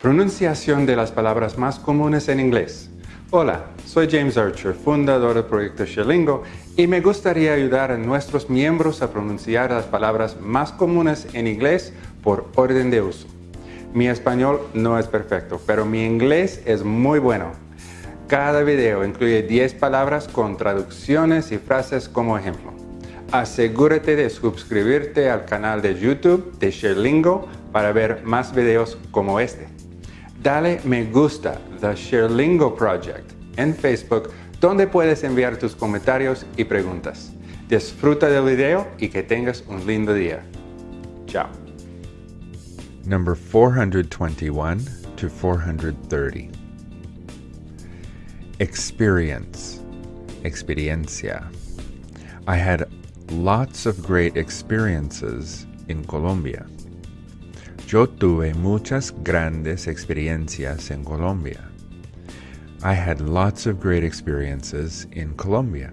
Pronunciación de las palabras más comunes en inglés. Hola, soy James Archer, fundador del proyecto Sherlingo, y me gustaría ayudar a nuestros miembros a pronunciar las palabras más comunes en inglés por orden de uso. Mi español no es perfecto, pero mi inglés es muy bueno. Cada video incluye 10 palabras con traducciones y frases como ejemplo. Asegúrate de suscribirte al canal de YouTube de Sherlingo para ver más videos como este. Dale me gusta The Sherlingo Project en Facebook donde puedes enviar tus comentarios y preguntas. Disfruta del video y que tengas un lindo día. Chao. Number 421 to 430. Experience. Experiencia. I had lots of great experiences in Colombia. Yo tuve muchas grandes experiencias en Colombia. I had lots of great experiences in Colombia.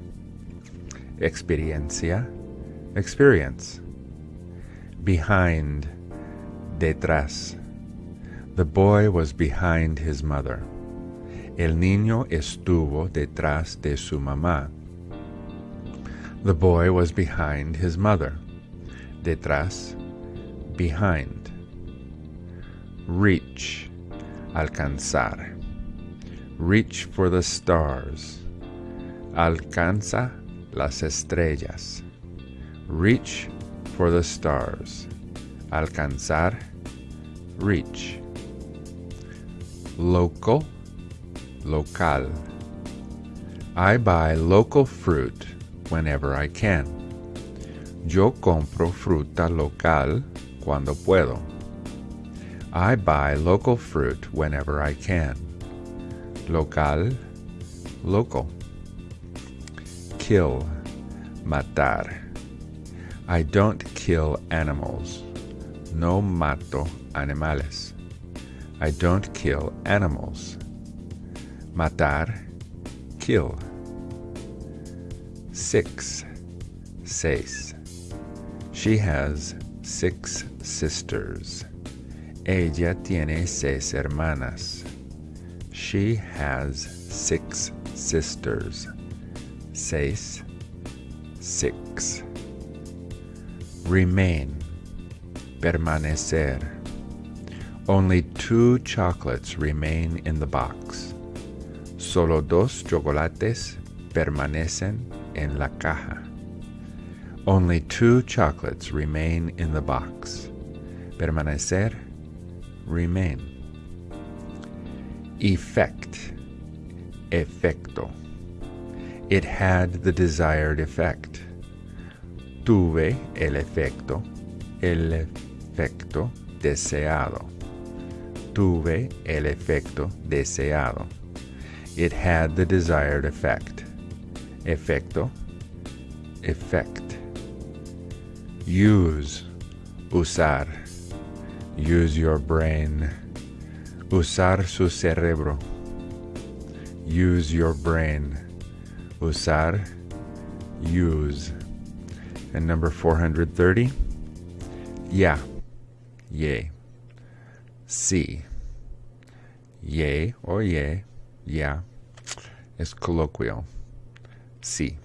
Experiencia, experience. Behind, detrás. The boy was behind his mother. El niño estuvo detrás de su mamá. The boy was behind his mother. Detrás, behind. Reach, alcanzar. Reach for the stars. Alcanza las estrellas. Reach for the stars. Alcanzar. Reach. Local. Local. I buy local fruit whenever I can. Yo compro fruta local cuando puedo. I buy local fruit whenever I can local, local. Kill, matar. I don't kill animals. No mato animales. I don't kill animals. Matar, kill. Six, seis. She has six sisters. Ella tiene seis hermanas. She has six sisters. Seis, six. Remain, permanecer. Only two chocolates remain in the box. Solo dos chocolates permanecen en la caja. Only two chocolates remain in the box. Permanecer, remain. Effect. Efecto. It had the desired effect. Tuve el efecto. El efecto deseado. Tuve el efecto deseado. It had the desired effect. Efecto. Effect. Use. Usar. Use your brain. Usar su cerebro. Use your brain. Usar, use. And number 430, yeah, yay. Sí. Yay or yay, yeah, es colloquial. Sí.